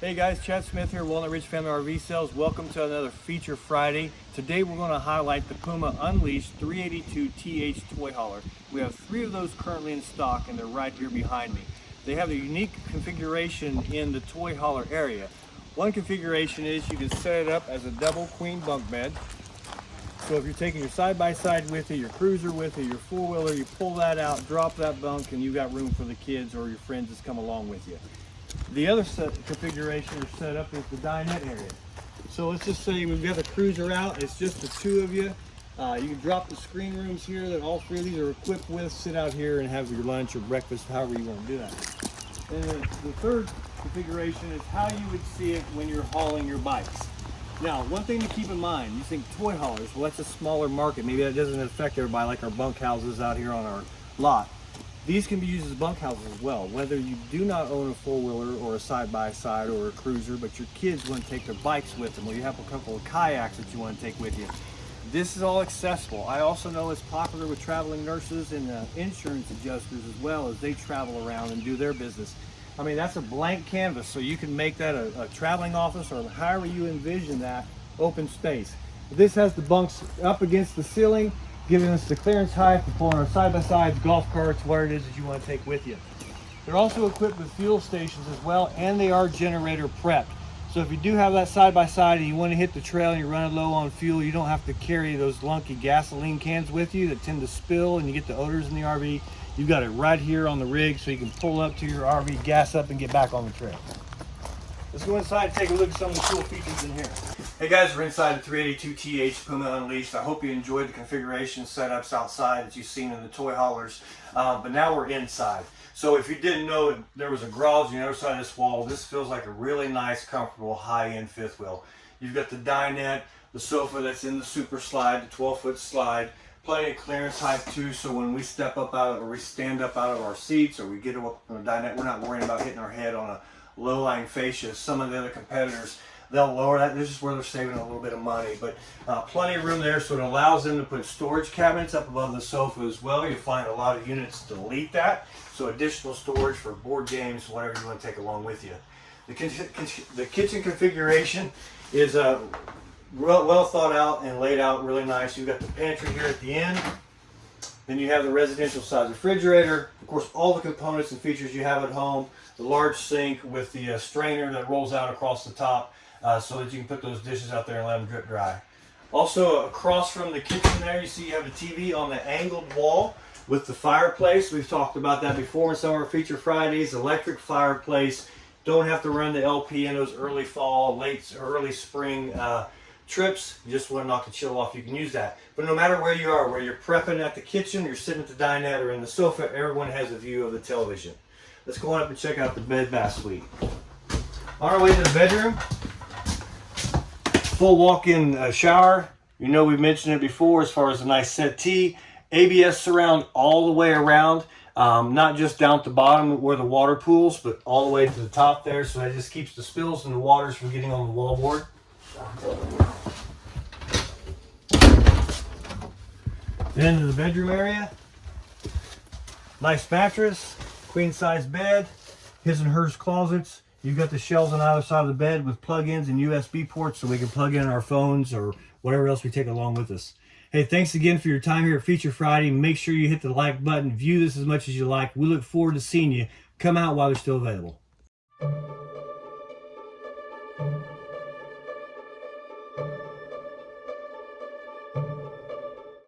Hey guys, Chad Smith here, Walnut Ridge Family RV Sales. Welcome to another Feature Friday. Today we're going to highlight the Puma Unleashed 382 TH toy hauler. We have three of those currently in stock and they're right here behind me. They have a unique configuration in the toy hauler area. One configuration is you can set it up as a double queen bunk bed. So if you're taking your side-by-side -side with you, your cruiser with you, your four-wheeler, you pull that out, drop that bunk, and you've got room for the kids or your friends that's come along with you. The other configuration is set up is the dinette area. So let's just say we've got the cruiser out, it's just the two of you. Uh, you can drop the screen rooms here that all three of these are equipped with, sit out here and have your lunch or breakfast, however you want to do that. And the, the third configuration is how you would see it when you're hauling your bikes. Now, one thing to keep in mind, you think toy haulers, well that's a smaller market, maybe that doesn't affect everybody like our bunk houses out here on our lot. These can be used as bunkhouses as well, whether you do not own a four-wheeler or a side-by-side -side or a cruiser, but your kids want to take their bikes with them, or you have a couple of kayaks that you want to take with you. This is all accessible. I also know it's popular with traveling nurses and uh, insurance adjusters as well as they travel around and do their business. I mean, that's a blank canvas, so you can make that a, a traveling office or however you envision that open space. This has the bunks up against the ceiling giving us the clearance height for pulling our side-by-sides, golf carts, whatever it is that you want to take with you. They're also equipped with fuel stations as well, and they are generator prepped. So if you do have that side-by-side -side and you want to hit the trail and you're running low on fuel, you don't have to carry those lunky gasoline cans with you that tend to spill and you get the odors in the RV. You've got it right here on the rig so you can pull up to your RV, gas up, and get back on the trail. Let's go inside and take a look at some of the cool features in here. Hey guys, we're inside the 382TH Puma Unleashed. I hope you enjoyed the configuration setups outside that you've seen in the toy haulers. Uh, but now we're inside. So if you didn't know there was a garage on the other side of this wall, this feels like a really nice, comfortable, high-end fifth wheel. You've got the dinette, the sofa that's in the super slide, the 12-foot slide, plenty of clearance height too, so when we step up out of, or we stand up out of our seats or we get up on the dinette, we're not worrying about hitting our head on a low-lying fascia. Some of the other competitors, they'll lower that. This is where they're saving a little bit of money, but uh, plenty of room there, so it allows them to put storage cabinets up above the sofa as well. You'll find a lot of units delete that, so additional storage for board games, whatever you want to take along with you. The, the kitchen configuration is uh, well, well thought out and laid out really nice. You've got the pantry here at the end. Then you have the residential size refrigerator. Of course, all the components and features you have at home. The large sink with the uh, strainer that rolls out across the top uh, so that you can put those dishes out there and let them drip dry. Also, across from the kitchen there, you see you have a TV on the angled wall with the fireplace. We've talked about that before in some of our Feature Fridays. Electric fireplace. Don't have to run the LP in those early fall, late, early spring uh, trips, you just want to knock the chill off, you can use that. But no matter where you are, where you're prepping at the kitchen, you're sitting at the dinette or in the sofa, everyone has a view of the television. Let's go on up and check out the bed bath suite. On our way to the bedroom, full walk-in uh, shower. You know we've mentioned it before as far as a nice settee. ABS surround all the way around. Um, not just down at the bottom where the water pools, but all the way to the top there. So that just keeps the spills and the waters from getting on the wallboard. Then the bedroom area. Nice mattress, queen size bed, his and hers closets. You've got the shelves on either side of the bed with plug-ins and USB ports so we can plug in our phones or whatever else we take along with us. Hey, thanks again for your time here at Feature Friday. Make sure you hit the like button. View this as much as you like. We look forward to seeing you. Come out while they're still available.